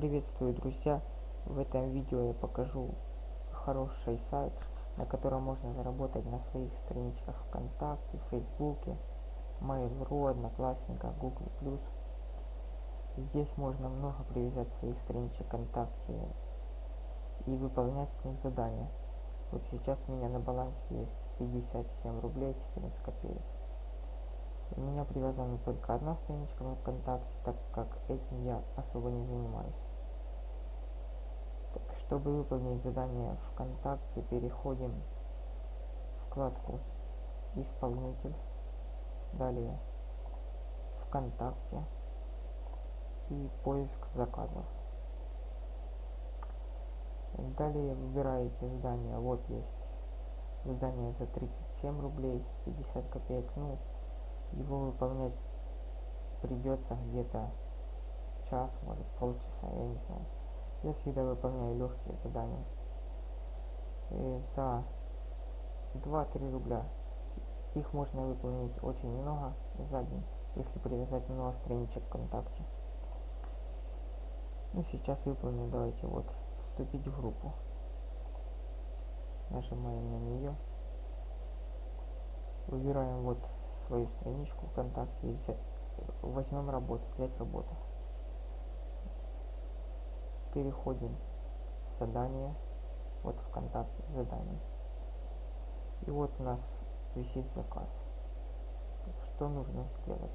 Приветствую, друзья! В этом видео я покажу хороший сайт, на котором можно заработать на своих страничках ВКонтакте, Фейсбуке, Mail.ru, Одноклассниках, Google+. Здесь можно много привязать своих страничек ВКонтакте и выполнять с них задания. Вот сейчас у меня на балансе есть 57 рублей 14 копеек. У меня привязана только одна страничка на ВКонтакте, так как этим я особо не занимаюсь. Чтобы выполнить задание ВКонтакте, переходим в вкладку «Исполнитель», далее ВКонтакте и поиск заказов. Далее выбираете задание, вот есть задание за 37 рублей 50 копеек, ну его выполнять придется где-то час, может полчаса, я не знаю. Я всегда выполняю легкие задания. И за 2-3 рубля их можно выполнить очень много за день, если привязать много страничек ВКонтакте. Ну, сейчас выполню, давайте вот, вступить в группу. Нажимаем на нее. Выбираем вот свою страничку ВКонтакте и взять, возьмем работу, взять работу. Переходим в задание, вот ВКонтакте задание. И вот у нас висит заказ. Что нужно сделать?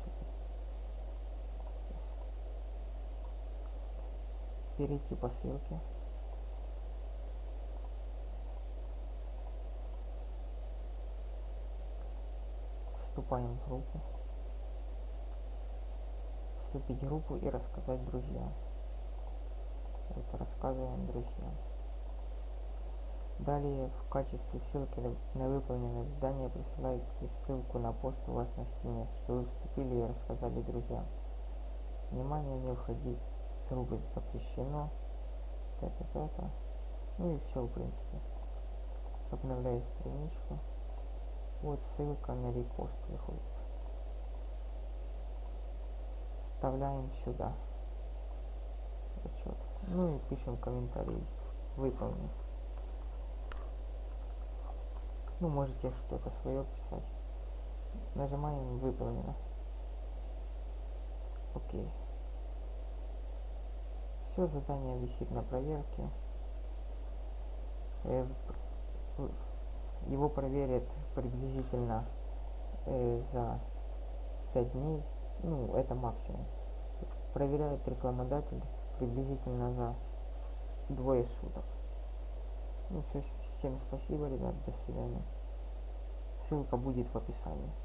Перейти по ссылке. вступаем в группу. Вступить в группу и рассказать друзьям. Рассказываем друзьям. Далее в качестве ссылки на выполненное задание присылаете ссылку на пост у вас на стене, что вы вступили и рассказали друзьям. Внимание, не входить с рубль запрещено. Это-это. Ну и все в принципе. Обновляю страничку. Вот ссылка на репост выходит. Вставляем сюда. Ну и пишем комментарий. Выполнен. Ну, можете что-то свое писать. Нажимаем выполнено. Окей. Все задание висит на проверке. Э, его проверят приблизительно э, за 5 дней, ну, это максимум. Проверяет рекламодатель приблизительно за двое суток. Ну, все, всем спасибо, ребят, до свидания. Ссылка будет в описании.